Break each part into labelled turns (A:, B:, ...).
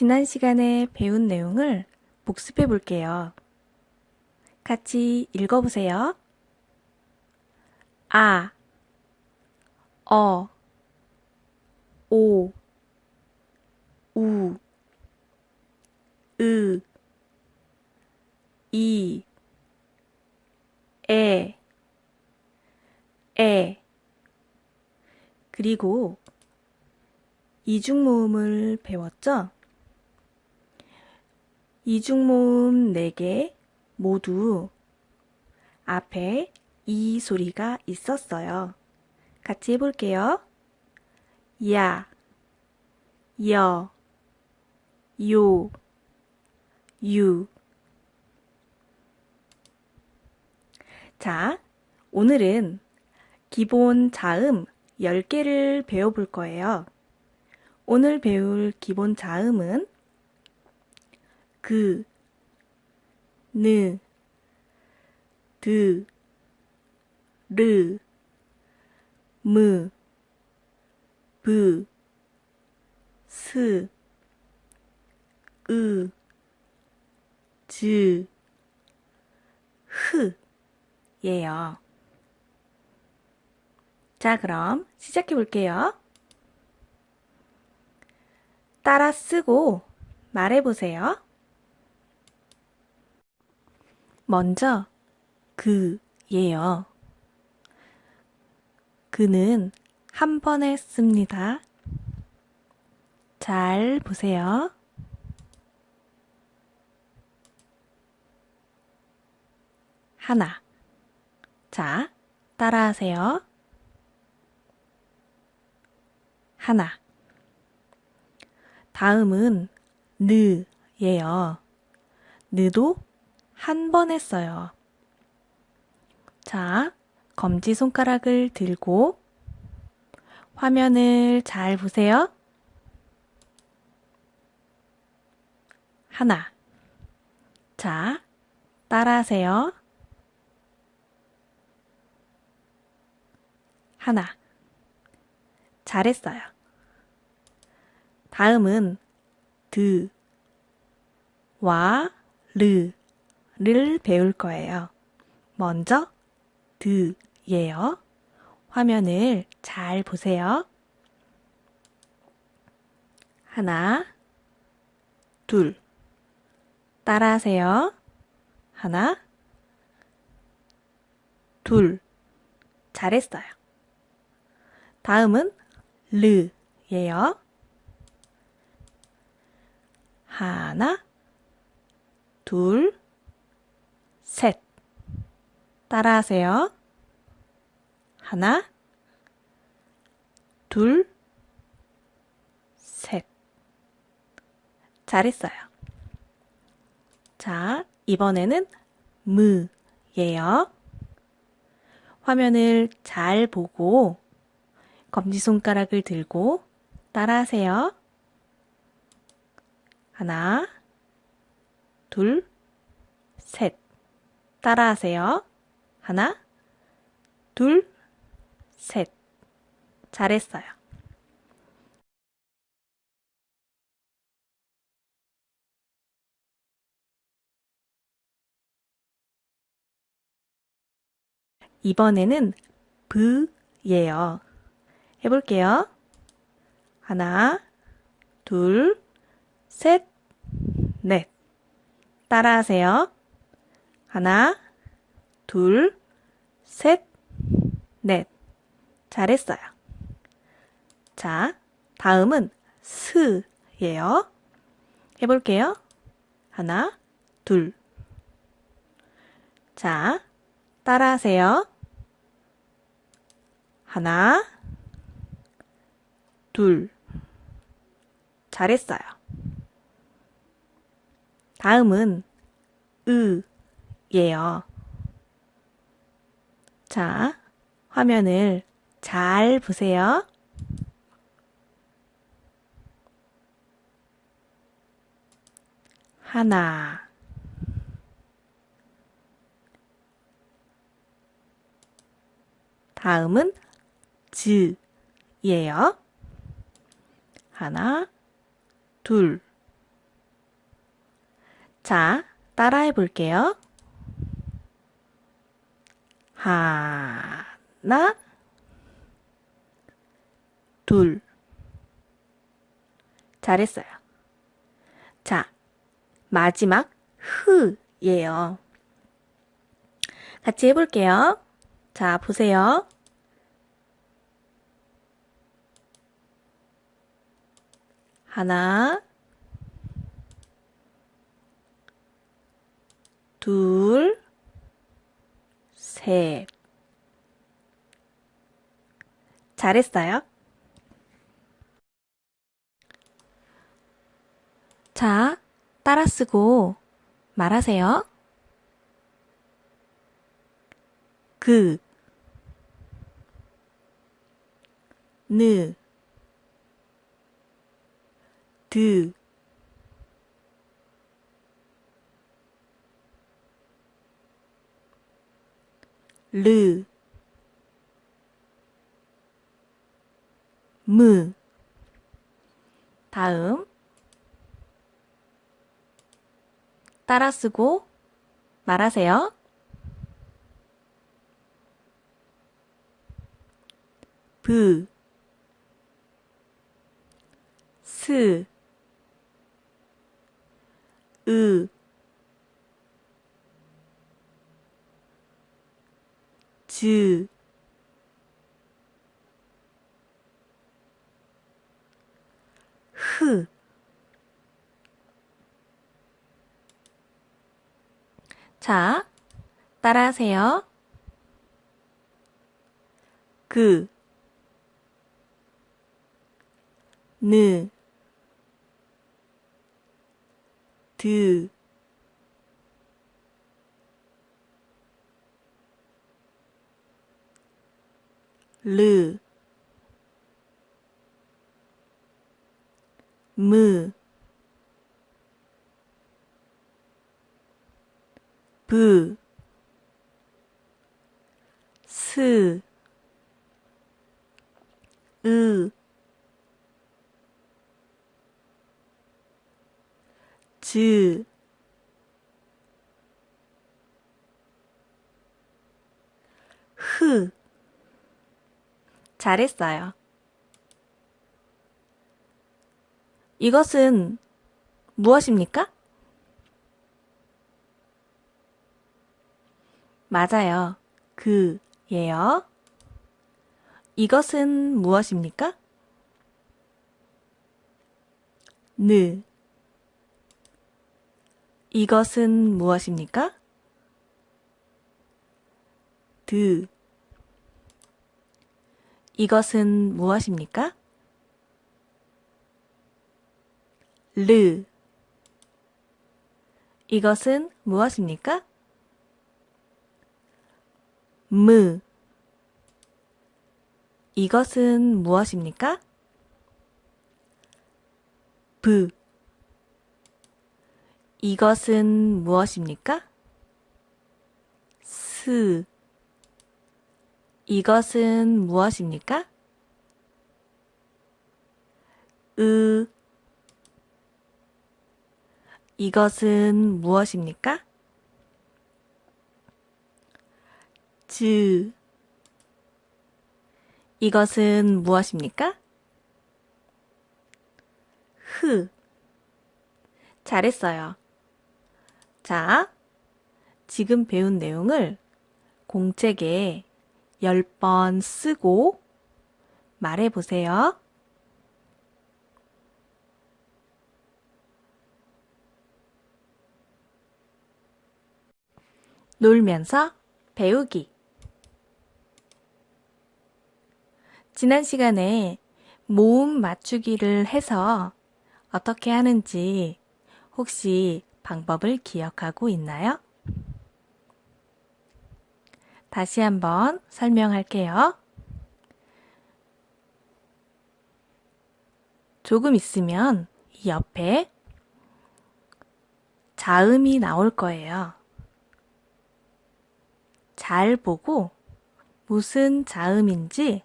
A: 지난 시간에 배운 내용을 복습해 볼게요. 같이 읽어보세요. 아, 어, 오, 우, 으, 이, 에, 에. 그리고 이중모음을 배웠죠? 이중모음 4개 모두 앞에 이 소리가 있었어요. 같이 해볼게요. 야, 여, 요, 유. 자, 오늘은 기본 자음 10개를 배워볼 거예요. 오늘 배울 기본 자음은 그, 느, 드, 르, 무, 브, 스, 으, 즈, 흐 예요. 자, 그럼 시작해 볼게요. 따라 쓰고 말해 보세요. 먼저 그예요. 그는 한 번에 씁니다. 잘 보세요. 하나. 자, 따라하세요. 하나. 다음은 느예요. 느도 한 번 했어요. 자, 검지손가락을 들고 화면을 잘 보세요. 하나. 자, 따라하세요. 하나. 잘했어요. 다음은 드, 와, 르 를 배울 거예요. 먼저 드예요. 화면을 잘 보세요. 하나, 둘. 따라하세요. 하나, 둘. 잘했어요. 다음은 르예요. 하나, 둘, 셋. 따라하세요. 하나, 둘, 셋. 잘했어요. 자, 이번에는 무예요. 화면을 잘 보고 검지손가락을 들고 따라하세요. 하나, 둘, 셋. 따라하세요. 하나, 둘, 셋. 잘했어요. 이번에는 브예요. 해볼게요. 하나, 둘, 셋, 넷. 따라하세요. 하나, 둘, 셋, 넷. 잘했어요. 자, 다음은 스예요. 해볼게요. 하나, 둘. 자, 따라하세요. 하나, 둘. 잘했어요. 다음은 으 예요. 자, 화면을 잘 보세요. 하나, 다음은 즈예요. 하나, 둘. 자, 따라해 볼게요. 하나, 둘. 잘했어요. 자, 마지막 흐예요. 같이 해볼게요. 자, 보세요. 하나, 둘, 셋. 잘했어요. 자, 따라 쓰고 말하세요. 그, 느, 드, 르, 무. 다음. 따라 쓰고 말하세요. 브, 스, 으, 즈, 흐. 자, 따라하세요. 그, 느, 드, 르, 무, 브, 스, 으, 즈, 흐. 잘했어요. 이것은 무엇입니까? 맞아요. 그 예요. 이것은 무엇입니까? 느. 이것은 무엇입니까? 드. 이것은 무엇입니까? 르. 이것은 무엇입니까? 무. 이것은 무엇입니까? 브. 이것은 무엇입니까? 스. 이것은 무엇입니까? 으. 이것은 무엇입니까? 즈. 이것은 무엇입니까? 흐. 잘했어요. 자, 지금 배운 내용을 공책에 10번 쓰고 말해 보세요. 놀면서 배우기. 지난 시간에 모음 맞추기를 해서 어떻게 하는지 혹시 방법을 기억하고 있나요? 다시 한번 설명할게요. 조금 있으면 이 옆에 자음이 나올 거예요. 잘 보고 무슨 자음인지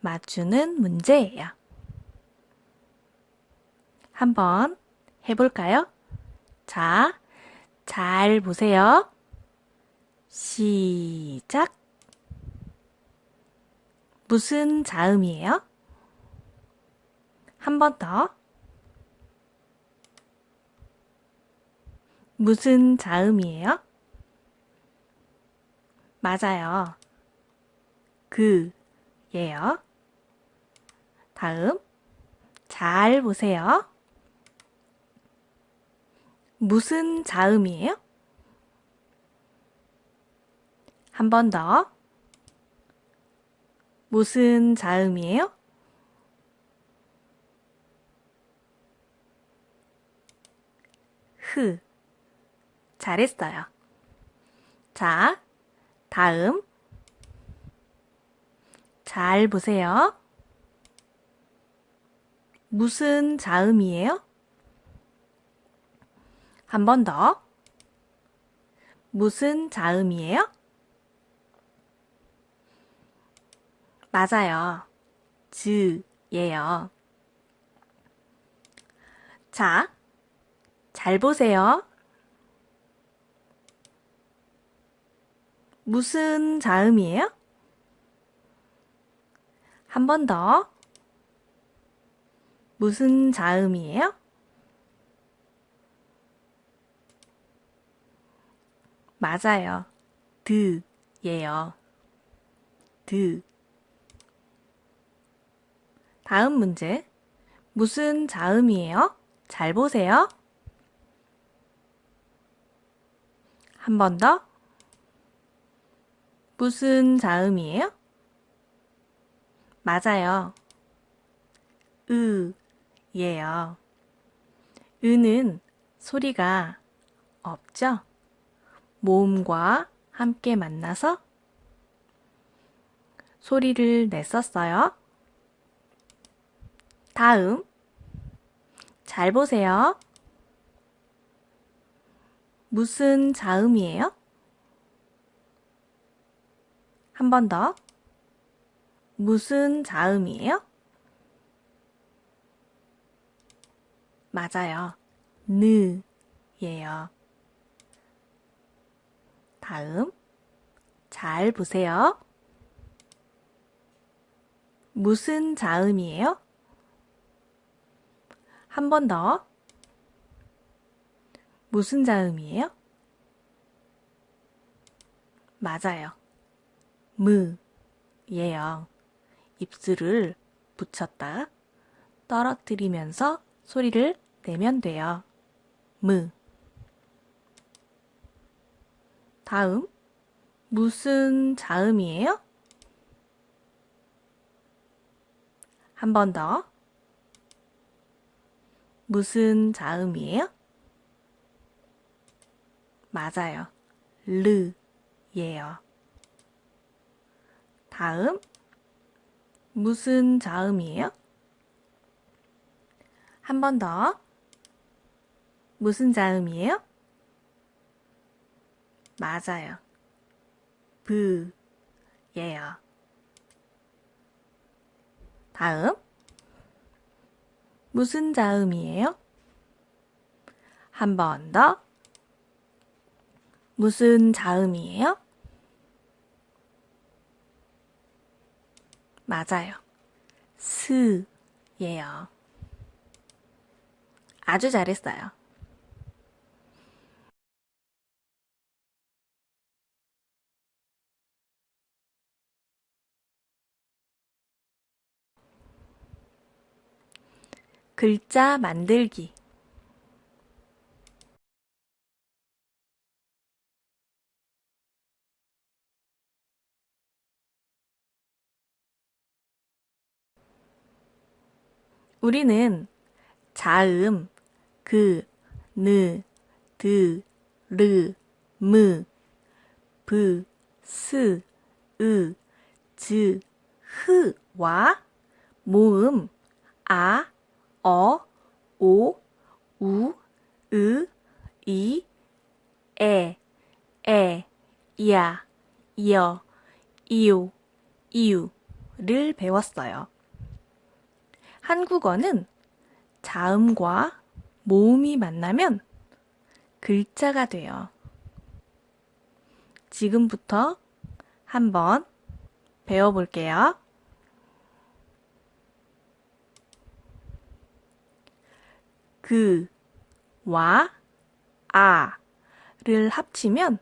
A: 맞추는 문제예요. 한번 해볼까요? 자, 잘 보세요. 시작. 무슨 자음이에요? 한 번 더. 무슨 자음이에요? 맞아요. 그, 예요. 다음, 잘 보세요. 무슨 자음이에요? 한 번 더. 무슨 자음이에요? 흐. 잘했어요. 자, 다음. 잘 보세요. 무슨 자음이에요? 한 번 더. 무슨 자음이에요? 맞아요. 즈예요. 자, 잘 보세요. 무슨 자음이에요? 한 번 더. 무슨 자음이에요? 맞아요. 드예요. 드. 다음 문제. 무슨 자음이에요? 잘 보세요. 한 번 더. 무슨 자음이에요? 맞아요. 으, 예요. 으는 소리가 없죠? 모음과 함께 만나서 소리를 냈었어요. 다음, 잘 보세요. 무슨 자음이에요? 한 번 더. 무슨 자음이에요? 맞아요. 느예요. 다음, 잘 보세요. 무슨 자음이에요? 한 번 더. 무슨 자음이에요? 맞아요. 무 예요. 입술을 붙였다 떨어뜨리면서 소리를 내면 돼요. 무. 다음, 무슨 자음이에요? 한 번 더. 무슨 자음이에요? 맞아요. 르예요. 다음, 무슨 자음이에요? 한 번 더. 무슨 자음이에요? 맞아요. 브예요. 다음. 무슨 자음이에요? 한 번 더. 무슨 자음이에요? 맞아요. 스예요. 아주 잘했어요. 글자 만들기. 우리는 자음, 그, 느, 드, 르, 무, 브, 스, 으, 즈, 흐와 모음 아, 어, 오, 우, 으, 이, 에, 에, 야, 여, 이오, 이유를 배웠어요. 한국어는 자음과 모음이 만나면 글자가 돼요. 지금부터 한번 배워볼게요. 그, 와, 아 를 합치면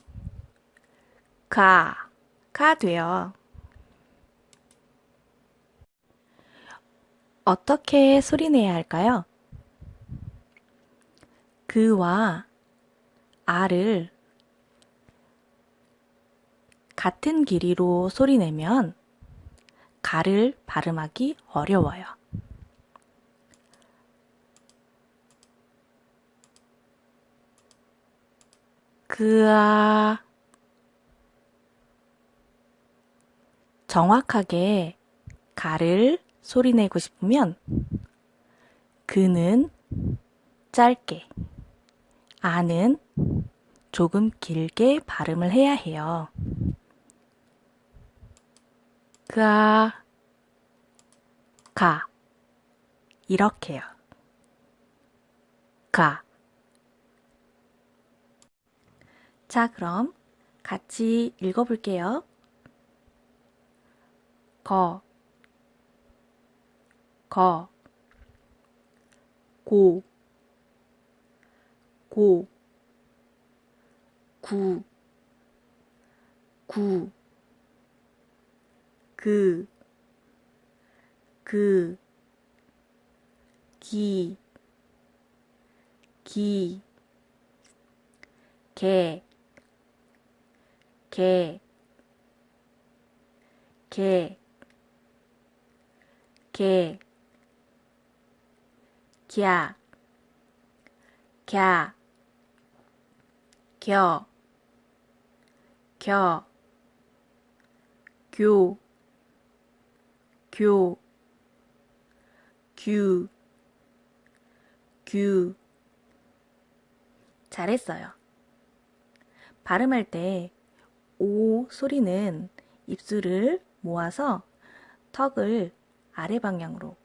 A: 가, 가 돼요. 어떻게 소리내야 할까요? 그와 아를 같은 길이로 소리내면 가를 발음하기 어려워요. 그아 정확하게 가를 소리내고 싶으면 그는 짧게 아는 조금 길게 발음을 해야 해요. 가, 가, 이렇게요. 가. 자, 그럼 같이 읽어볼게요. 거, 거, 고, 고, 구, 구, 그, 그, 기, 기, 개, 개, 개, 개, 갸, 갸, 겨, 겨, 교, 교, 규, 규. 잘했어요. 발음할 때 오 소리는 입술을 모아서 턱을 아래 방향으로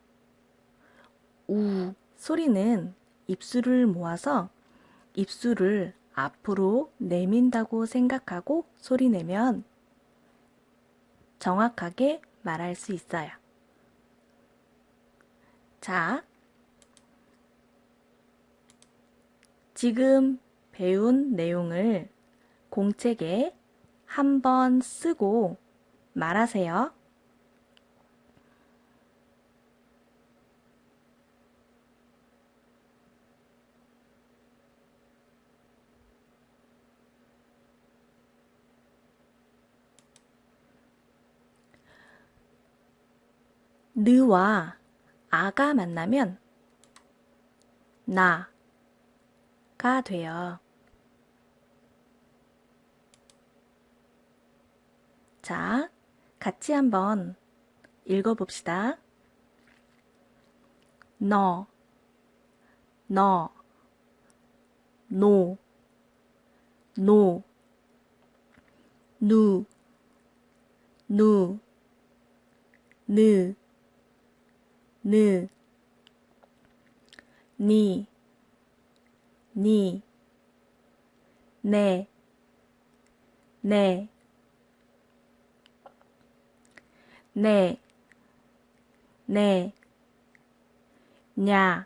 A: 우 소리는 입술을 모아서 입술을 앞으로 내민다고 생각하고 소리 내면 정확하게 말할 수 있어요. 자, 지금 배운 내용을 공책에 한번 쓰고 말하세요. 느와 아가 만나면 나가 돼요. 자, 같이 한번 읽어봅시다. 너, 너, 노, 노, 누, 누, 느, 느, 니, 니, 네, 네, 네, 네, 냐,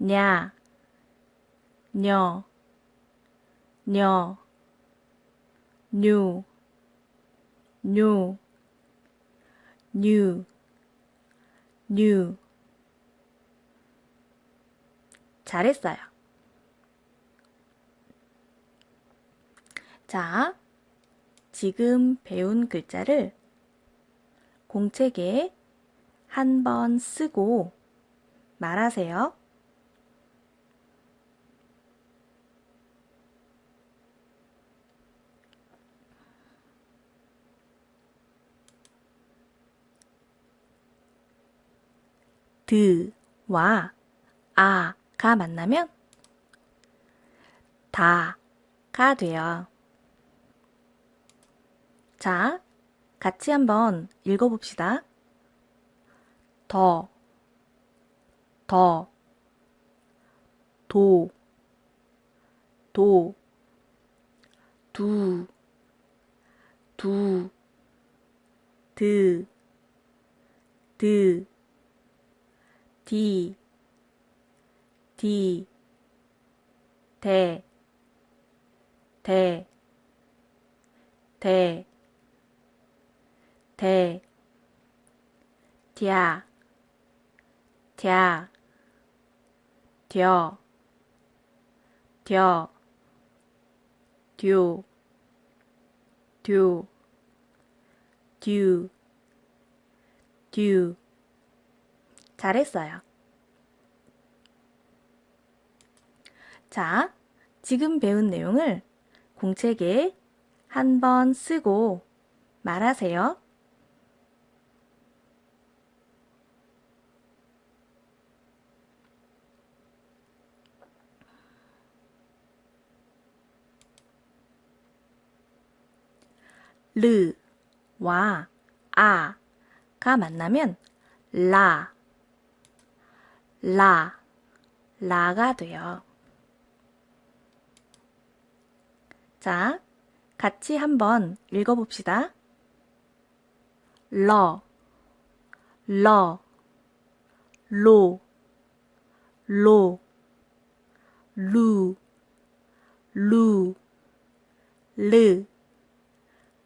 A: 냐, 녀, 녀, 뉴, 뉴, 뉴, 뉴. 잘했어요. 자, 지금 배운 글자를 공책에 한 번 쓰고 말하세요. 드와 아가 만나면 다가 돼요. 자, 같이 한번 읽어봅시다. 더, 더, 도, 도, 두, 두, 드, 드, 디, 디, 대, 대, 대, 대, 嗲,嗲, 뎌, 뎌, 듀, 듀, 듀, 듀. 잘했어요. 자, 지금 배운 내용을 공책에 한 번 쓰고 말하세요. 르 와 아가 만나면 라, 라, 라가 돼요. 자, 같이 한번 읽어봅시다. 러, 러, 로, 로, 루, 루, 르,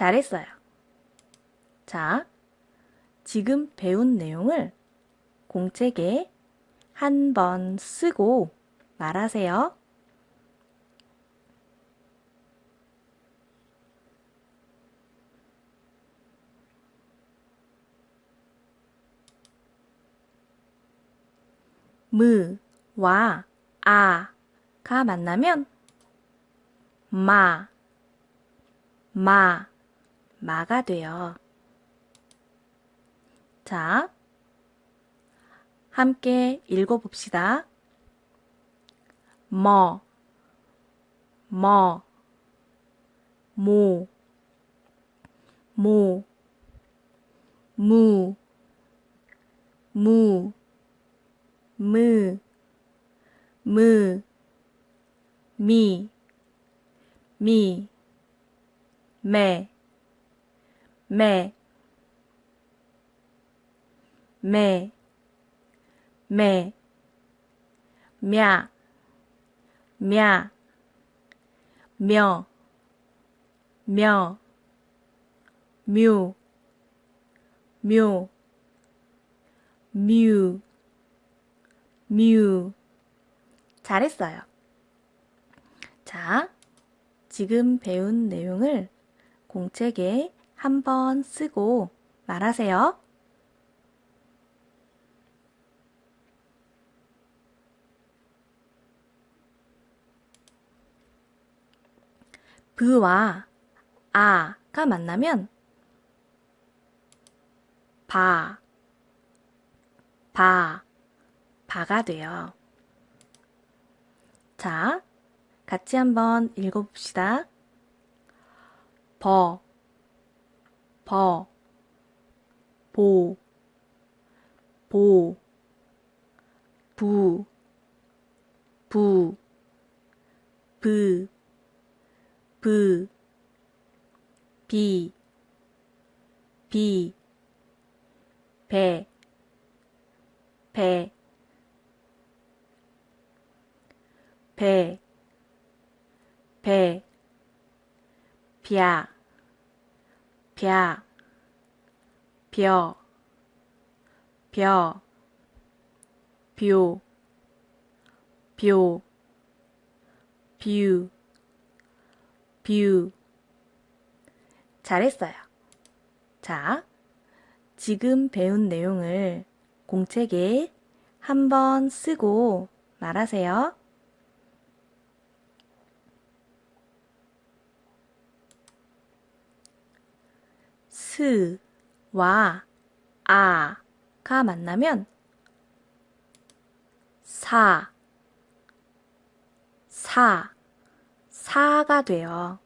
A: 잘했어요. 자, 지금 배운 내용을 공책에 한 번 쓰고 말하세요. 무와 아가 만나면 마, 마, 마가 돼요. 자, 함께 읽어봅시다. 뭐, 뭐, 모, 모, 무, 무, 무, 무, 미, 미, 매, 매, 매, 매, 며, 며, 며, 며, 묘, 묘, 뮤, 뮤. 잘했어요. 자, 지금 배운 내용을 공책에 한번 쓰고 말하세요. 브와 아가 만나면 바, 바, 바가 돼요. 자, 같이 한번 읽어봅시다. 버, 버, 보, 보, 부, 부, 브, 브, 비, 비, 배, 배, 배, 배, 벼, 벼, 벼, 벼, 뷰, 뷰, 뷰, 뷰. 잘했어요. 자, 지금 배운 내용을 공책에 한번 쓰고 말하세요. 스와 아가 만나면 사, 사, 사가 돼요.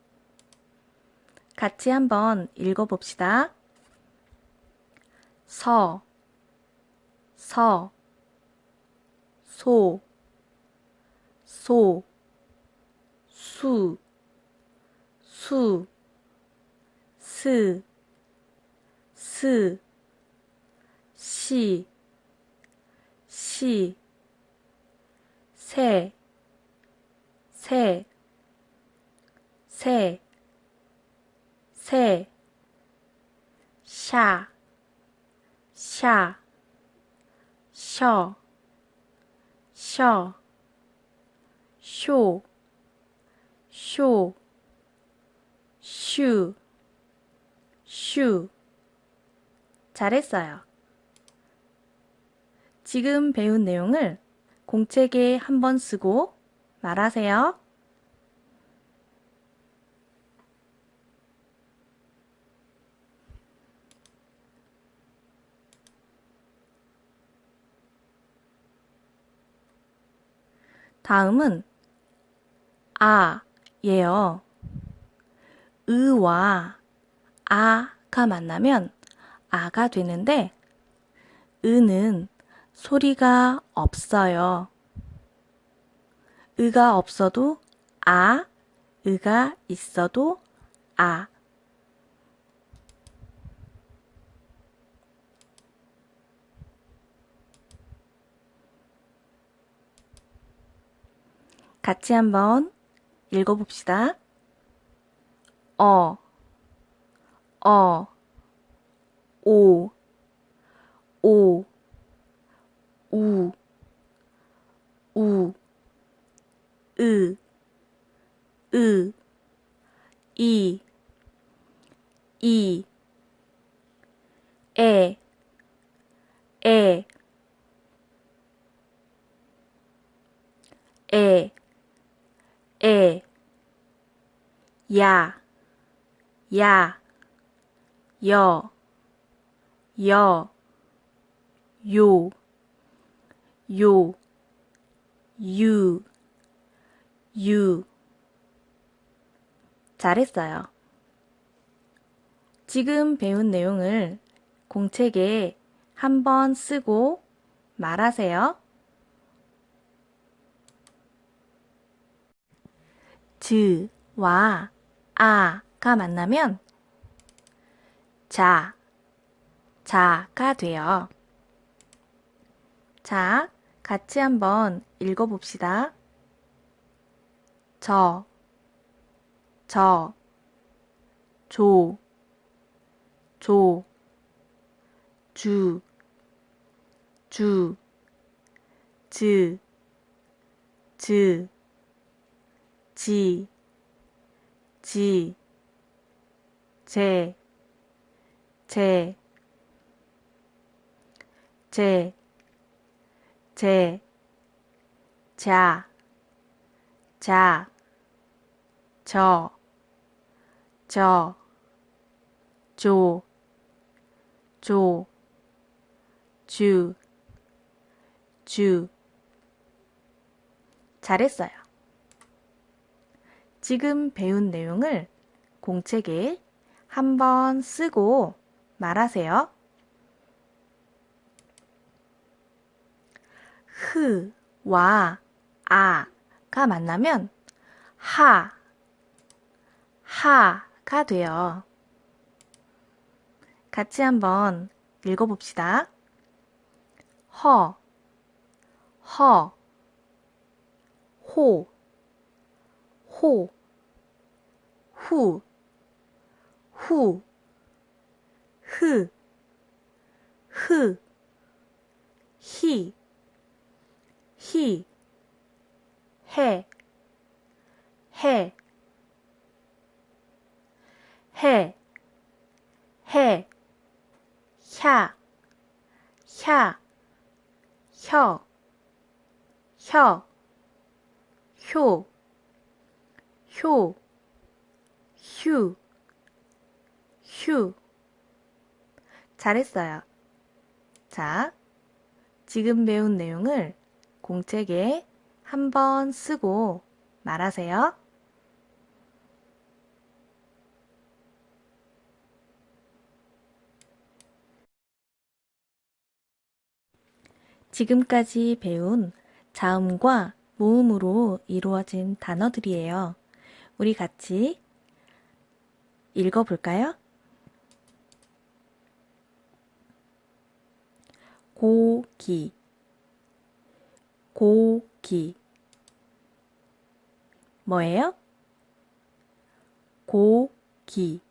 A: 같이 한번 읽어봅시다. 서, 서, 소, 소, 수, 수, 스, 스, 시, 시, 새, 새, 새, 새, 샤, 샤, 셔, 셔, 쇼, 쇼, 슈, 슈. 잘했어요. 지금 배운 내용을 공책에 한번 쓰고 말하세요. 다음은 아, 예요. 으와 아가 만나면 아가 되는데 으는 소리가 없어요. 으가 없어도 아, 으가 있어도 아. 같이 한번 읽어봅시다. 어, 어, 오, 오, 우, 우, 으, 으, 이, 이, 에, 에, 에, 에, 야, 야, 여, 여, 요, 요, 유, 유. 잘했어요. 지금 배운 내용을 공책에 한번 쓰고 말하세요. 즈와 아가 만나면 자, 자가 돼요. 자, 같이 한번 읽어봅시다. 저, 저, 조, 조, 주, 주, 즈, 즈, 지, 지, 제, 제, 제, 제, 자, 자, 저, 저, 조, 조, 주, 주. 잘했어요. 지금 배운 내용을 공책에 한번 쓰고 말하세요. 흐와 아가 만나면 하, 하가 돼요. 같이 한번 읽어봅시다. 허, 허, 호, 호, 후, 후, 흐, 흐, 히, 히, 해, 해, 해, 해, 샤, 샤, 혀, 혀, 효, 효, 휴, 휴. 잘했어요. 자, 지금 배운 내용을 공책에 한 번 쓰고 말하세요. 지금까지 배운 자음과 모음으로 이루어진 단어들이에요. 우리 같이 읽어볼까요? 고기, 고기. 뭐예요? 고기.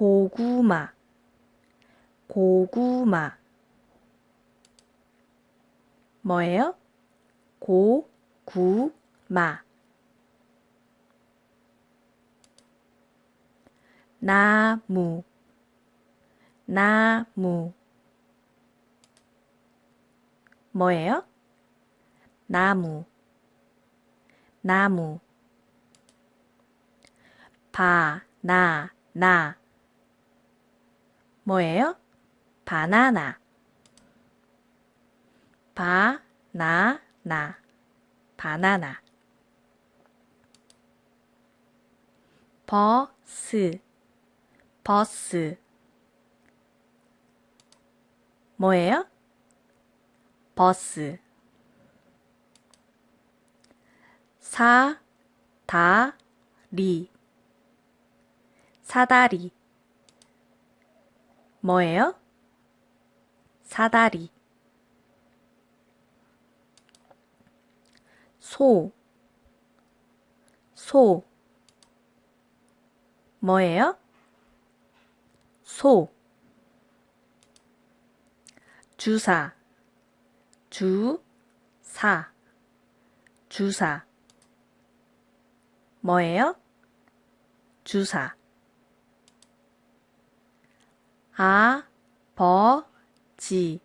A: 고구마, 고구마. 뭐예요? 고구마. 나무, 나무. 뭐예요? 나무, 나무. 바 나 나. 뭐예요? 바나나. 바 나 나. 바나나. 버스. 버스. 뭐예요? 버스. 사 다 리. 사다리. 뭐예요? 사다리. 소. 소. 뭐예요? 소. 주사. 주사. 주사. 뭐예요? 주사. 아버지.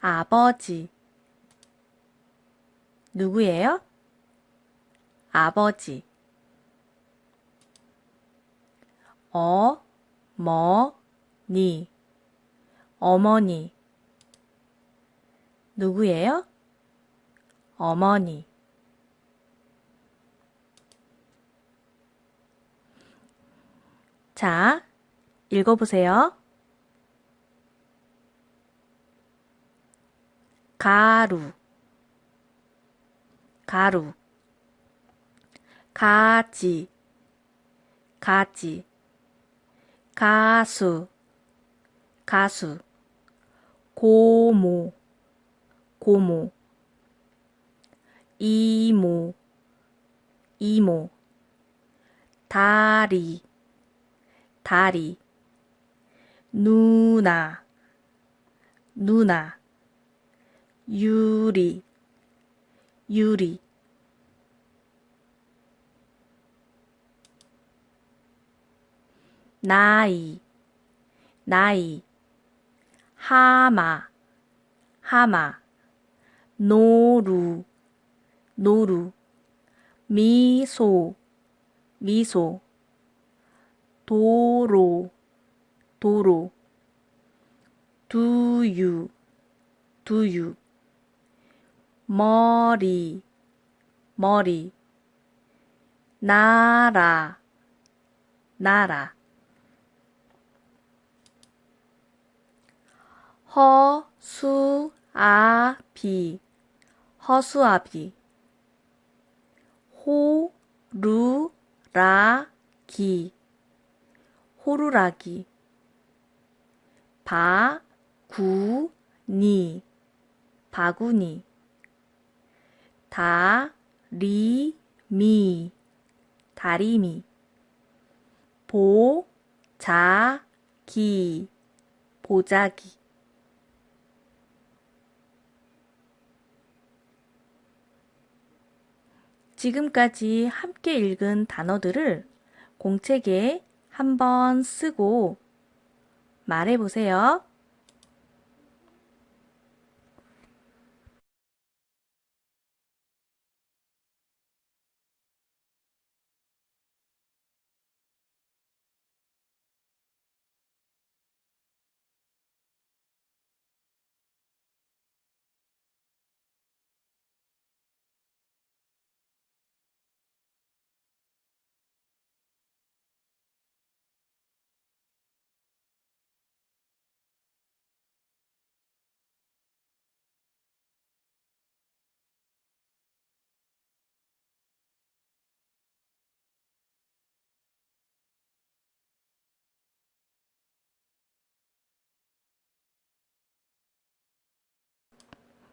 A: 아버지. 누구예요? 아버지. 어머니. 어머니. 누구예요? 어머니. 자, 읽어보세요. 가루, 가루. 가지, 가지. 가수, 가수. 고모, 고모. 이모, 이모. 다리, 다리. 누나, 누나. 유리, 유리. 나이, 나이. 하마, 하마. 노루, 노루. 미소, 미소. 도로, 도로. 두유, 두유. 머리, 머리. 나라, 나라. 허수아비, 허수아비. 호루라기, 호루라기. 바구니, 바구니. 다리미, 다리미. 보자기, 보자기. 지금까지 함께 읽은 단어들을 공책에 한번 쓰고 말해보세요.